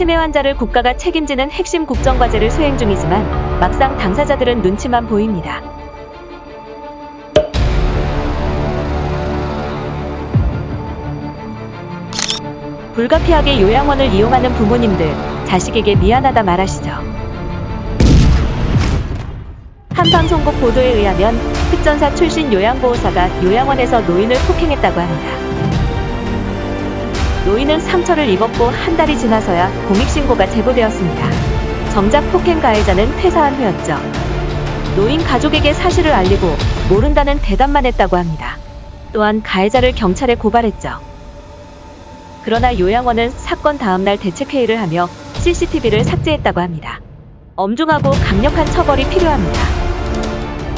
치매 환자를 국가가 책임지는 핵심 국정과제를 수행 중이지만 막상 당사자들은 눈치만 보입니다. 불가피하게 요양원을 이용하는 부모님들, 자식에게 미안하다 말하시죠. 한방송국 보도에 의하면 특전사 출신 요양보호사가 요양원에서 노인을 폭행했다고 합니다. 노인은 상처를 입었고 한 달이 지나서야 공익신고가 제보되었습니다. 정작 폭행 가해자는 퇴사한 후였죠. 노인 가족에게 사실을 알리고 모른다는 대답만 했다고 합니다. 또한 가해자를 경찰에 고발했죠. 그러나 요양원은 사건 다음날 대책회의를 하며 CCTV를 삭제했다고 합니다. 엄중하고 강력한 처벌이 필요합니다.